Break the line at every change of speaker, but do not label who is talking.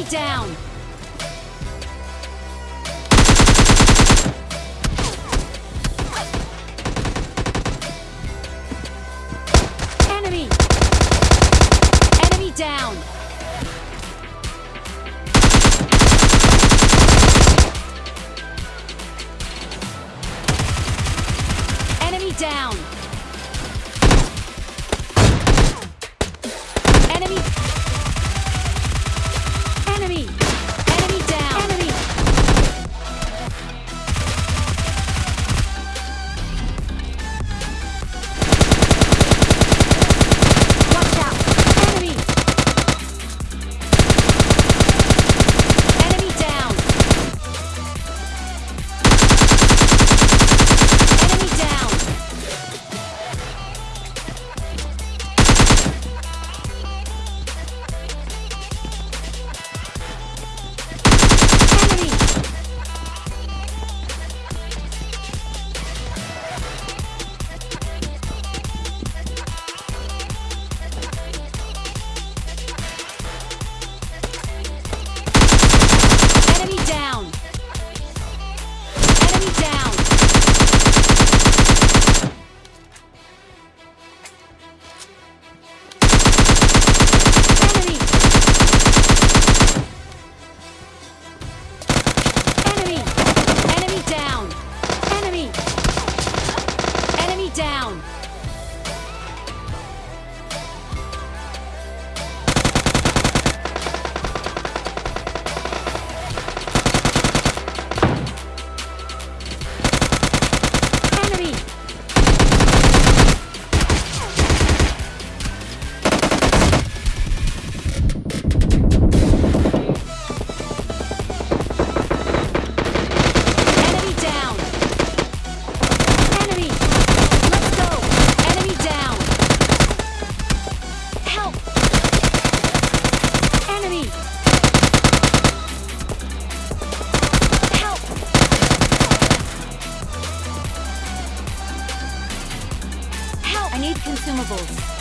Enemy down! Enemy! Enemy down! Enemy down! need consumables.